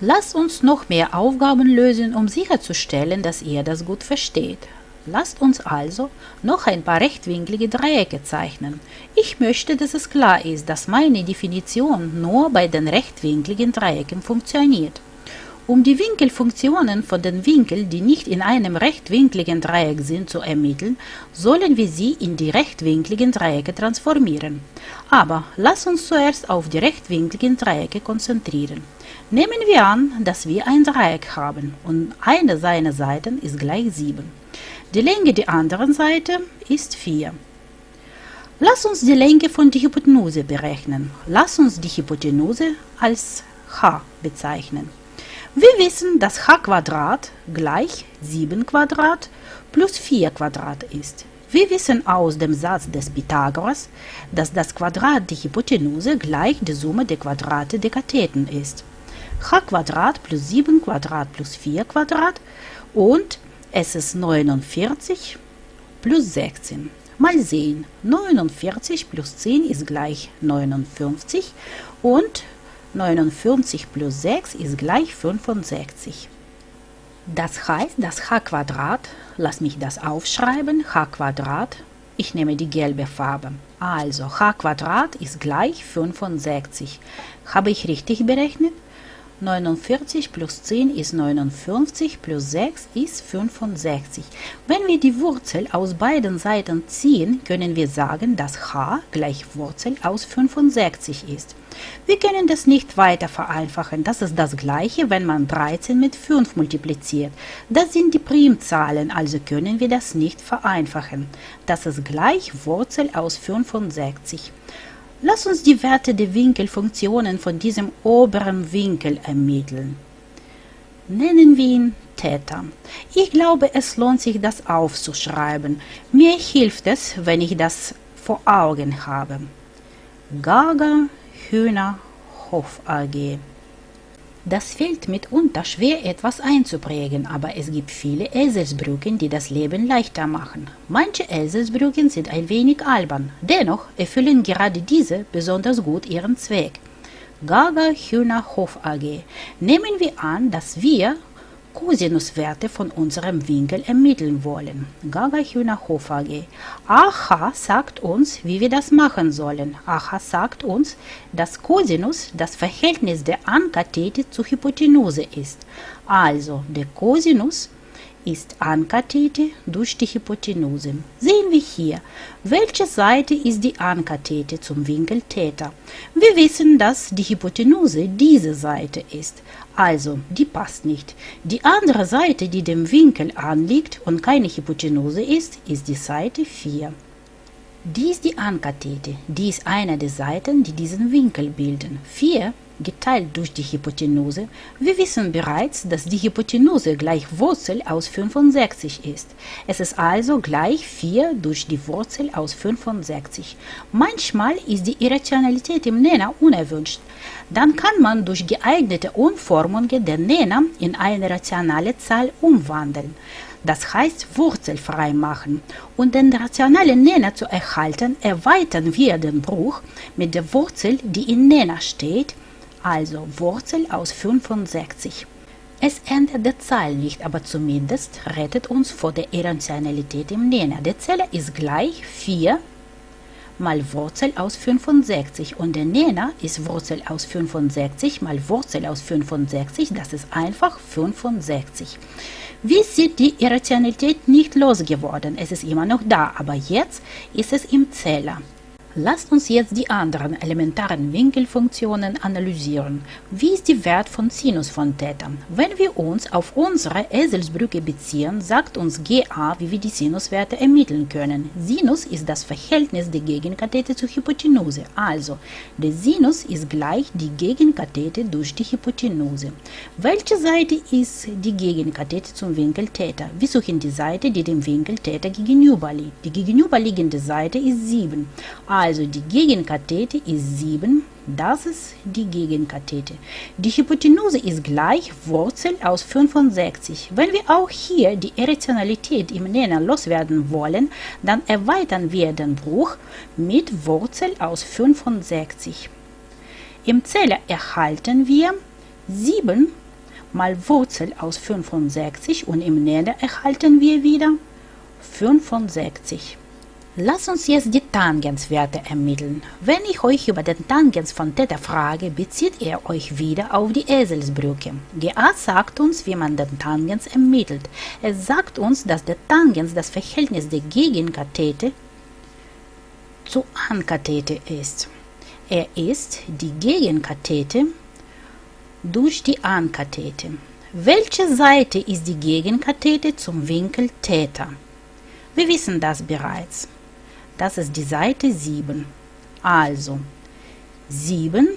Lasst uns noch mehr Aufgaben lösen, um sicherzustellen, dass ihr das gut versteht. Lasst uns also noch ein paar rechtwinklige Dreiecke zeichnen. Ich möchte, dass es klar ist, dass meine Definition nur bei den rechtwinkligen Dreiecken funktioniert. Um die Winkelfunktionen von den Winkeln, die nicht in einem rechtwinkligen Dreieck sind, zu ermitteln, sollen wir sie in die rechtwinkligen Dreiecke transformieren. Aber lass uns zuerst auf die rechtwinkligen Dreiecke konzentrieren. Nehmen wir an, dass wir ein Dreieck haben und eine seiner Seiten ist gleich 7. Die Länge der anderen Seite ist 4. Lass uns die Länge von der Hypotenuse berechnen. Lass uns die Hypotenuse als h bezeichnen. Wir wissen, dass h gleich 7 Quadrat plus 4 Quadrat ist. Wir wissen aus dem Satz des Pythagoras, dass das Quadrat der Hypotenuse gleich der Summe der Quadrate der Katheten ist. H Quadrat plus 7 Quadrat plus 4 Quadrat und es ist 49 plus 16. Mal sehen, 49 plus 10 ist gleich 59 und 49 plus 6 ist gleich 65. Das heißt, das h Quadrat, lass mich das aufschreiben, h Quadrat, ich nehme die gelbe Farbe. Also h Quadrat ist gleich 65. Habe ich richtig berechnet? 49 plus 10 ist 59 plus 6 ist 65. Wenn wir die Wurzel aus beiden Seiten ziehen, können wir sagen, dass h gleich Wurzel aus 65 ist. Wir können das nicht weiter vereinfachen. Das ist das gleiche, wenn man 13 mit 5 multipliziert. Das sind die Primzahlen, also können wir das nicht vereinfachen. Das ist gleich Wurzel aus 65. Lass uns die Werte der Winkelfunktionen von diesem oberen Winkel ermitteln. Nennen wir ihn Theta. Ich glaube, es lohnt sich, das aufzuschreiben. Mir hilft es, wenn ich das vor Augen habe. Gaga Hühner Hof AG das fällt mitunter schwer etwas einzuprägen, aber es gibt viele Eselsbrücken, die das Leben leichter machen. Manche Eselsbrücken sind ein wenig albern, dennoch erfüllen gerade diese besonders gut ihren Zweck. Gaga Hühner Hof AG. Nehmen wir an, dass wir Kosinuswerte von unserem Winkel ermitteln wollen. Gaga Hühner Hof AG. AH sagt uns, wie wir das machen sollen. AH sagt uns, dass Cosinus das Verhältnis der Ankathete zur Hypotenuse ist. Also der Cosinus ist Ankathete durch die Hypotenuse. Sehen wir hier, welche Seite ist die Ankathete zum Winkel Theta. Wir wissen, dass die Hypotenuse diese Seite ist, also die passt nicht. Die andere Seite, die dem Winkel anliegt und keine Hypotenuse ist, ist die Seite 4. Die ist die Ankathete, die ist eine der Seiten, die diesen Winkel bilden. 4 geteilt durch die Hypotenuse. Wir wissen bereits, dass die Hypotenuse gleich Wurzel aus 65 ist. Es ist also gleich 4 durch die Wurzel aus 65. Manchmal ist die Irrationalität im Nenner unerwünscht. Dann kann man durch geeignete Umformungen den Nenner in eine rationale Zahl umwandeln. Das heißt wurzelfrei machen. Und den rationalen Nenner zu erhalten, erweitern wir den Bruch mit der Wurzel, die in Nenner steht, also Wurzel aus 65. Es ändert die Zahl nicht, aber zumindest rettet uns vor der Irrationalität im Nenner. Der Zähler ist gleich 4 mal Wurzel aus 65 und der Nenner ist Wurzel aus 65 mal Wurzel aus 65, das ist einfach 65. Wie sieht die Irrationalität nicht losgeworden? Es ist immer noch da, aber jetzt ist es im Zähler. Lasst uns jetzt die anderen elementaren Winkelfunktionen analysieren. Wie ist der Wert von Sinus von Theta? Wenn wir uns auf unsere Eselsbrücke beziehen, sagt uns GA, wie wir die Sinuswerte ermitteln können. Sinus ist das Verhältnis der Gegenkathete zur Hypotenuse. Also, der Sinus ist gleich die Gegenkathete durch die Hypotenuse. Welche Seite ist die Gegenkathete zum Winkel Theta? Wir suchen die Seite, die dem Winkel Theta gegenüber liegt. Die gegenüberliegende Seite ist 7. Also die Gegenkathete ist 7, das ist die Gegenkathete. Die Hypotenuse ist gleich Wurzel aus 65. Wenn wir auch hier die Irrationalität im Nenner loswerden wollen, dann erweitern wir den Bruch mit Wurzel aus 65. Im Zähler erhalten wir 7 mal Wurzel aus 65 und im Nenner erhalten wir wieder 65. Lass uns jetzt die Tangenswerte ermitteln. Wenn ich euch über den Tangens von Theta frage, bezieht ihr euch wieder auf die Eselsbrücke. GA sagt uns, wie man den Tangens ermittelt. Es sagt uns, dass der Tangens das Verhältnis der Gegenkathete zu Ankathete ist. Er ist die Gegenkathete durch die Ankathete. Welche Seite ist die Gegenkathete zum Winkel Theta? Wir wissen das bereits. Das ist die Seite 7. Also 7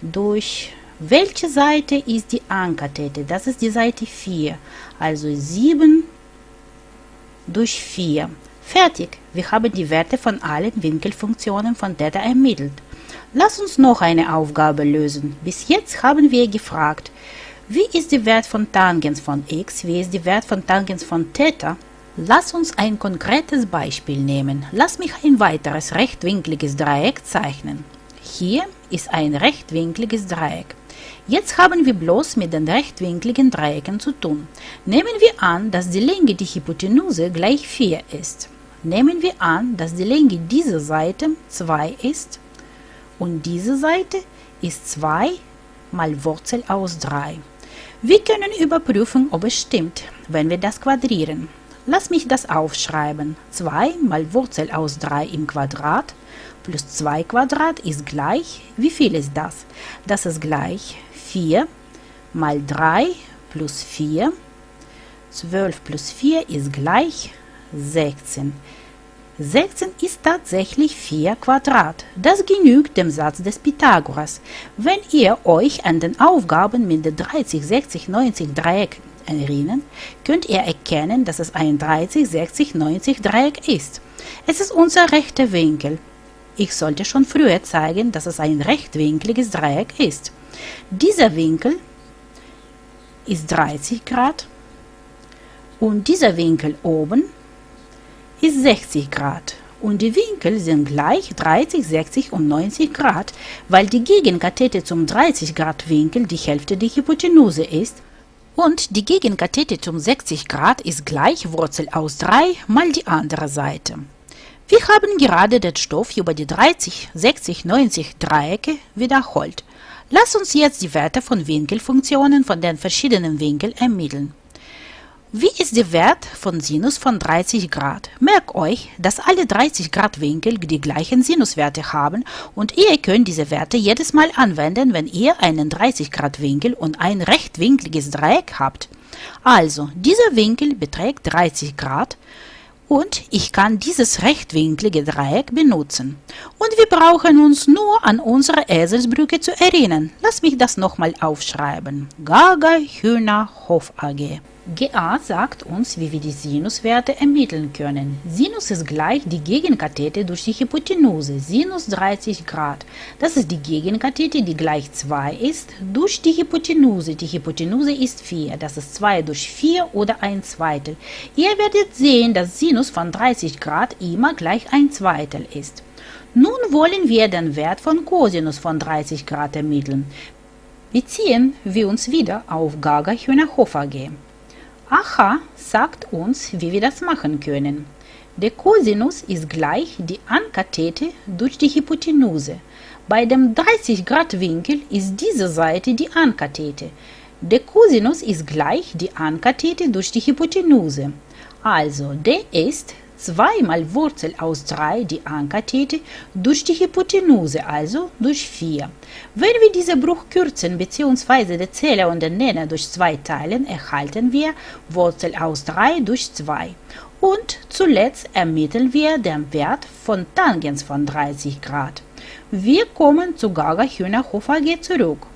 durch welche Seite ist die Ankathete? Das ist die Seite 4. Also 7 durch 4. Fertig. Wir haben die Werte von allen Winkelfunktionen von Theta ermittelt. Lass uns noch eine Aufgabe lösen. Bis jetzt haben wir gefragt, wie ist der Wert von Tangens von x, wie ist der Wert von Tangens von Theta Lass uns ein konkretes Beispiel nehmen. Lass mich ein weiteres rechtwinkliges Dreieck zeichnen. Hier ist ein rechtwinkliges Dreieck. Jetzt haben wir bloß mit den rechtwinkligen Dreiecken zu tun. Nehmen wir an, dass die Länge der Hypotenuse gleich 4 ist. Nehmen wir an, dass die Länge dieser Seite 2 ist und diese Seite ist 2 mal Wurzel aus 3. Wir können überprüfen, ob es stimmt, wenn wir das quadrieren. Lass mich das aufschreiben. 2 mal Wurzel aus 3 im Quadrat plus 2 Quadrat ist gleich, wie viel ist das? Das ist gleich 4 mal 3 plus 4. 12 plus 4 ist gleich 16. 16 ist tatsächlich 4 Quadrat. Das genügt dem Satz des Pythagoras. Wenn ihr euch an den Aufgaben mit den 30, 60, 90 Dreieck erinnern, könnt ihr erkennen, dass es ein 30, 60, 90 Dreieck ist. Es ist unser rechter Winkel. Ich sollte schon früher zeigen, dass es ein rechtwinkliges Dreieck ist. Dieser Winkel ist 30 Grad und dieser Winkel oben ist 60 Grad. Und die Winkel sind gleich 30, 60 und 90 Grad, weil die Gegenkathete zum 30 Grad Winkel die Hälfte der Hypotenuse ist und die Gegenkathete um 60 Grad ist gleich Wurzel aus 3 mal die andere Seite. Wir haben gerade den Stoff über die 30, 60, 90 Dreiecke wiederholt. Lass uns jetzt die Werte von Winkelfunktionen von den verschiedenen Winkeln ermitteln. Wie ist der Wert von Sinus von 30 Grad? Merkt euch, dass alle 30 Grad Winkel die gleichen Sinuswerte haben und ihr könnt diese Werte jedes Mal anwenden, wenn ihr einen 30 Grad Winkel und ein rechtwinkliges Dreieck habt. Also, dieser Winkel beträgt 30 Grad und ich kann dieses rechtwinklige Dreieck benutzen. Und wir brauchen uns nur an unsere Eselsbrücke zu erinnern. Lass mich das nochmal aufschreiben. Gaga Hühner Hof AG. GA sagt uns, wie wir die Sinuswerte ermitteln können. Sinus ist gleich die Gegenkathete durch die Hypotenuse, Sinus 30 Grad. Das ist die Gegenkathete, die gleich 2 ist, durch die Hypotenuse. Die Hypotenuse ist 4, das ist 2 durch 4 oder 1 Zweitel. Ihr werdet sehen, dass Sinus von 30 Grad immer gleich 1 Zweitel ist. Nun wollen wir den Wert von Cosinus von 30 Grad ermitteln. Beziehen wir uns wieder auf Gaga-Hühnerhofer AG. Aha sagt uns, wie wir das machen können. Der Cosinus ist gleich die Ankathete durch die Hypotenuse. Bei dem 30 Grad Winkel ist diese Seite die Ankathete. Der Cosinus ist gleich die Ankathete durch die Hypotenuse. Also, der ist 2 mal Wurzel aus 3, die Ankathete, durch die Hypotenuse, also durch 4. Wenn wir diesen Bruch kürzen bzw. den Zähler und den Nenner durch 2 teilen, erhalten wir Wurzel aus 3 durch 2. Und zuletzt ermitteln wir den Wert von Tangens von 30 Grad. Wir kommen zu Gaga-Hühnerhof AG zurück.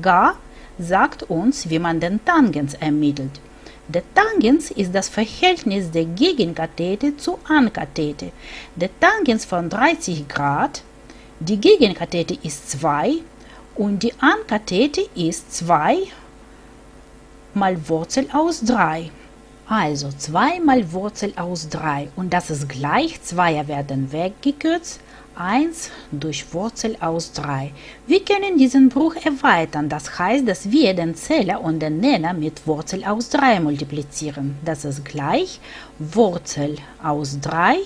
Ga sagt uns, wie man den Tangens ermittelt. Der Tangens ist das Verhältnis der Gegenkathete zur Ankathete. Der Tangens von 30 Grad, die Gegenkathete ist 2 und die Ankathete ist 2 mal Wurzel aus 3. Also 2 mal Wurzel aus 3 und das ist gleich, 2 werden weggekürzt, 1 durch Wurzel aus 3. Wir können diesen Bruch erweitern, das heißt, dass wir den Zähler und den Nenner mit Wurzel aus 3 multiplizieren. Das ist gleich Wurzel aus 3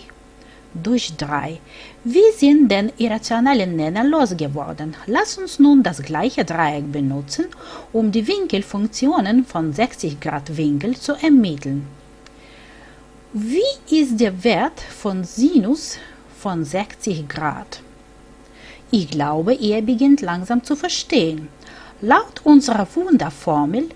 durch 3. Wir sind den irrationalen Nenner losgeworden. Lass uns nun das gleiche Dreieck benutzen, um die Winkelfunktionen von 60 Grad Winkel zu ermitteln. Wie ist der Wert von Sinus von 60 Grad? Ich glaube, ihr beginnt langsam zu verstehen. Laut unserer Wunderformel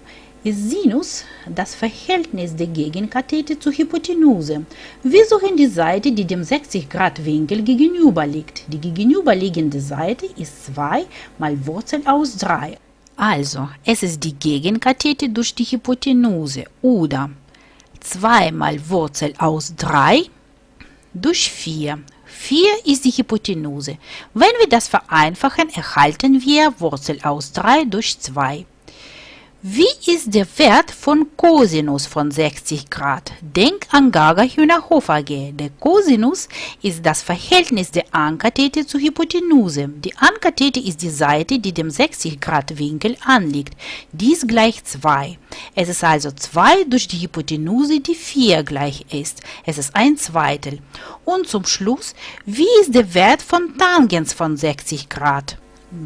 ist Sinus das Verhältnis der Gegenkathete zur Hypotenuse. Wir suchen die Seite, die dem 60-Grad-Winkel gegenüber liegt. Die gegenüberliegende Seite ist 2 mal Wurzel aus 3. Also, es ist die Gegenkathete durch die Hypotenuse oder 2 mal Wurzel aus 3 durch 4. 4 ist die Hypotenuse. Wenn wir das vereinfachen, erhalten wir Wurzel aus 3 durch 2. Wie ist der Wert von Cosinus von 60 Grad? Denk an Gaga-Hühnerhof AG. Der Cosinus ist das Verhältnis der Ankathete zur Hypotenuse. Die Ankathete ist die Seite, die dem 60 Grad Winkel anliegt. Dies gleich 2. Es ist also 2 durch die Hypotenuse, die 4 gleich ist. Es ist ein Zweitel. Und zum Schluss, wie ist der Wert von Tangens von 60 Grad?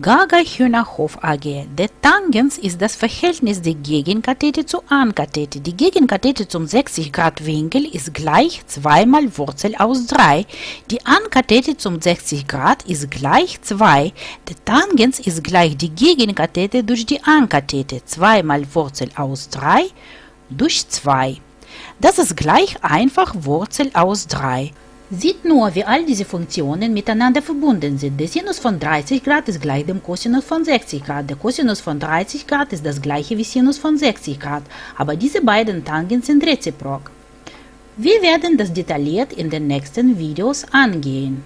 Gaga Hühnerhof AG. Der Tangens ist das Verhältnis der Gegenkathete zur Ankathete. Die Gegenkathete zum 60 Grad Winkel ist gleich 2 mal Wurzel aus 3. Die Ankathete zum 60 Grad ist gleich 2. Der Tangens ist gleich die Gegenkathete durch die Ankathete. 2 mal Wurzel aus 3 durch 2. Das ist gleich einfach Wurzel aus 3. Sieht nur, wie all diese Funktionen miteinander verbunden sind. Der Sinus von 30 Grad ist gleich dem Cosinus von 60 Grad. Der Cosinus von 30 Grad ist das gleiche wie Sinus von 60 Grad, aber diese beiden Tangens sind reziprok. Wir werden das detailliert in den nächsten Videos angehen.